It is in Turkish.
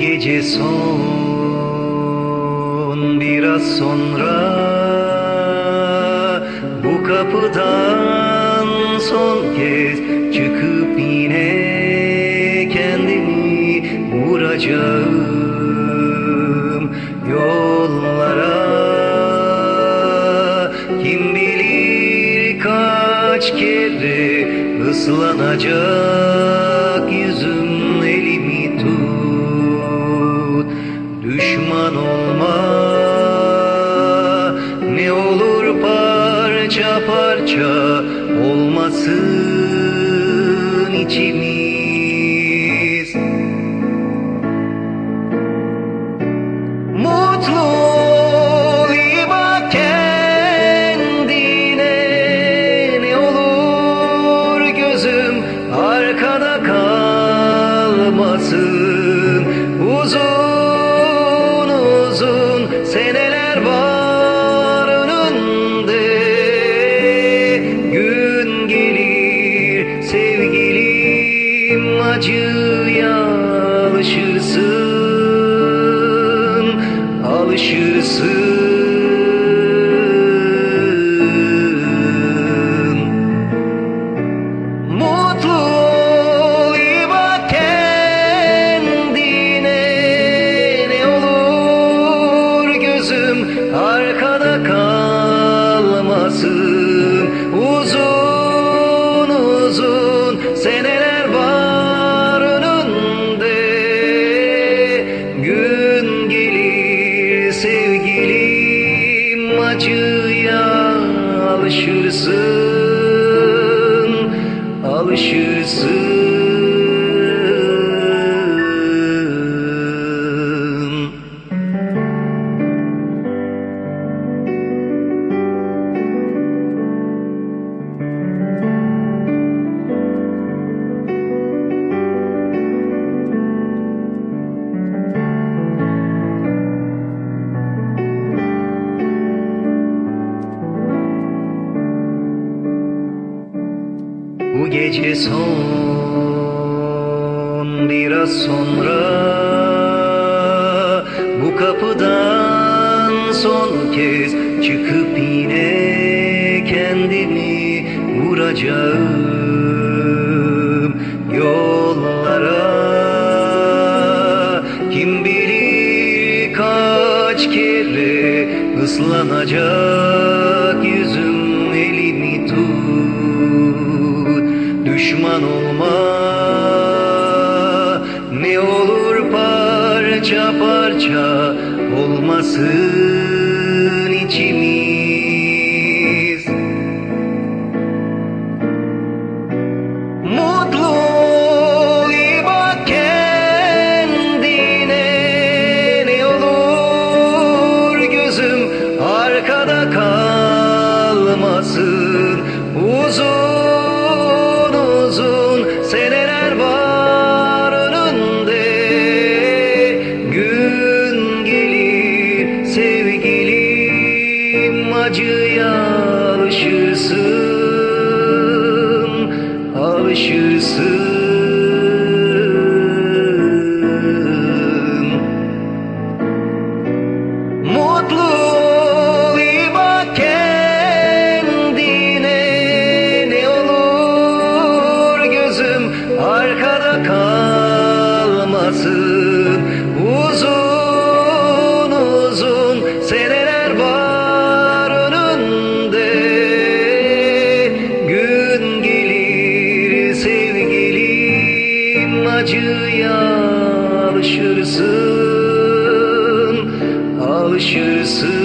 Gece son biraz sonra Bu kapıdan son kez çıkıp yine kendimi vuracağım. Yollara Kim bilir kaç kere ıslanacak yüzüm Düşman olma ne olur parça parça olmasın içimiz. Mutlu ol, iyi kendine Ne olur gözüm arkada kalmasın alışırsın Mutlu ol, iyi bak kendine. Ne olur gözüm arkada kalmasın acıya alışırsın alışırsın gece son biraz sonra Bu kapıdan son kez çıkıp yine kendimi vuracağım. Yollara Kim bilir kaç kere ıslanacak Düşman olma ne olur parça parça olmasın içimiz. Mutlu ol, bak kendine Ne olur gözüm arkada kalmasın. Uzun alışırsın alışırsın acıya alışırsın alışırsın